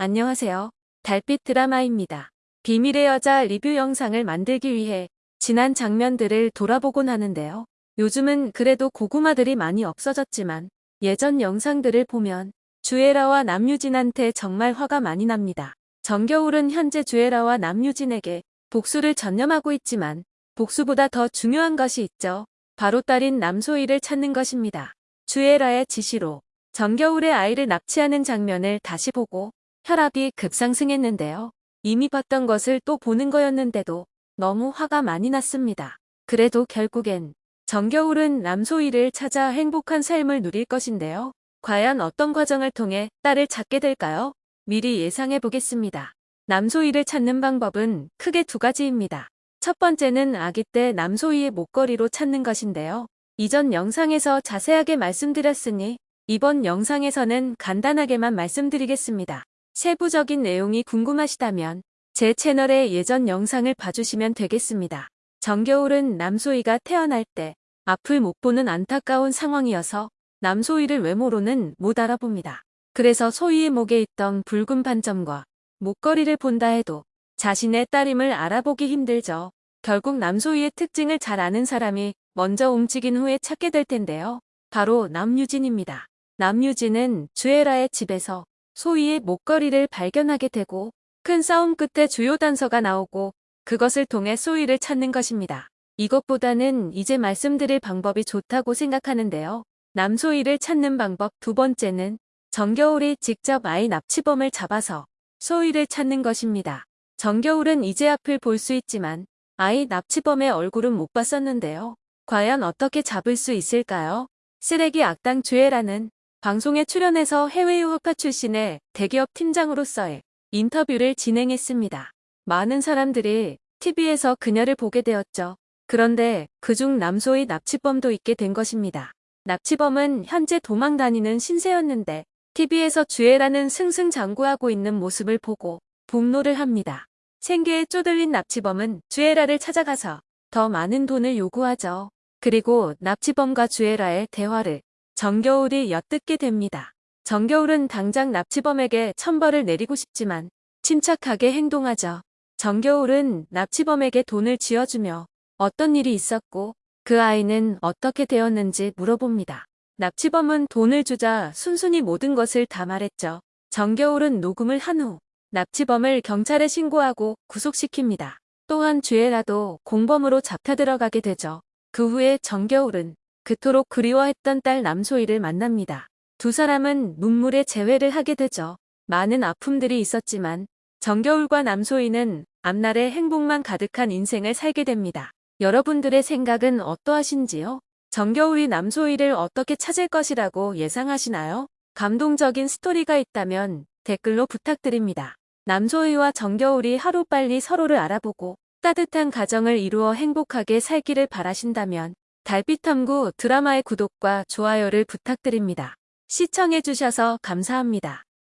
안녕하세요. 달빛 드라마입니다. 비밀의 여자 리뷰 영상을 만들기 위해 지난 장면들을 돌아보곤 하는데요. 요즘은 그래도 고구마들이 많이 없어졌지만 예전 영상들을 보면 주애라와 남유진한테 정말 화가 많이 납니다. 정겨울은 현재 주애라와 남유진에게 복수를 전념하고 있지만 복수보다 더 중요한 것이 있죠. 바로 딸인 남소희를 찾는 것입니다. 주애라의 지시로 정겨울의 아이를 납치하는 장면을 다시 보고 혈압이 급상승했는데요. 이미 봤던 것을 또 보는 거였는데도 너무 화가 많이 났습니다. 그래도 결국엔 정겨울은 남소희를 찾아 행복한 삶을 누릴 것인데요. 과연 어떤 과정을 통해 딸을 찾게 될까요? 미리 예상해 보겠습니다. 남소희를 찾는 방법은 크게 두 가지입니다. 첫 번째는 아기 때 남소희의 목걸이로 찾는 것인데요. 이전 영상에서 자세하게 말씀드렸으니 이번 영상에서는 간단하게만 말씀드리겠습니다. 세부적인 내용이 궁금하시다면 제 채널의 예전 영상을 봐주시면 되겠습니다. 정겨울은 남소희가 태어날 때 앞을 못 보는 안타까운 상황이어서 남소희를 외모로는 못 알아봅니다. 그래서 소희의 목에 있던 붉은 반점과 목걸이를 본다 해도 자신의 딸임을 알아보기 힘들죠. 결국 남소희의 특징을 잘 아는 사람이 먼저 움직인 후에 찾게 될 텐데요. 바로 남유진입니다. 남유진은 주애라의 집에서 소희의 목걸이를 발견하게 되고 큰 싸움 끝에 주요 단서가 나오고 그것을 통해 소희를 찾는 것입니다. 이것보다는 이제 말씀드릴 방법이 좋다고 생각하는데요. 남소희를 찾는 방법 두 번째는 정겨울이 직접 아이 납치범을 잡아서 소희를 찾는 것입니다. 정겨울은 이제 앞을 볼 수 있지만 아이 납치범의 얼굴은 못 봤었는데요. 과연 어떻게 잡을 수 있을까요? 쓰레기 악당 주애라는 방송에 출연해서 해외 유학파 출신의 대기업 팀장으로서의 인터뷰를 진행했습니다. 많은 사람들이 TV에서 그녀를 보게 되었죠. 그런데 그중 남소의 납치범도 있게 된 것입니다. 납치범은 현재 도망 다니는 신세였는데 TV에서 주애라는 승승장구하고 있는 모습을 보고 복로를 합니다. 생계에 쪼들린 납치범은 주애라를 찾아가서 더 많은 돈을 요구하죠. 그리고 납치범과 주애라의 대화를 정겨울이 엿듣게 됩니다. 정겨울은 당장 납치범에게 천벌을 내리고 싶지만 침착하게 행동하죠. 정겨울은 납치범에게 돈을 쥐어주며 어떤 일이 있었고 그 아이는 어떻게 되었는지 물어봅니다. 납치범은 돈을 주자 순순히 모든 것을 다 말했죠. 정겨울은 녹음을 한 후 납치범을 경찰에 신고하고 구속시킵니다. 또한 주애라도 공범으로 잡혀 들어가게 되죠. 그 후에 정겨울은 그토록 그리워했던 딸 남소희를 만납니다. 두 사람은 눈물의 재회를 하게 되죠. 많은 아픔들이 있었지만 정겨울과 남소희는 앞날의 행복만 가득한 인생을 살게 됩니다. 여러분들의 생각은 어떠하신지요? 정겨울이 남소희를 어떻게 찾을 것이라고 예상하시나요? 감동적인 스토리가 있다면 댓글로 부탁드립니다. 남소희와 정겨울이 하루빨리 서로를 알아보고 따뜻한 가정을 이루어 행복하게 살기를 바라신다면 달빛탐구 드라마의 구독과 좋아요를 부탁드립니다. 시청해주셔서 감사합니다.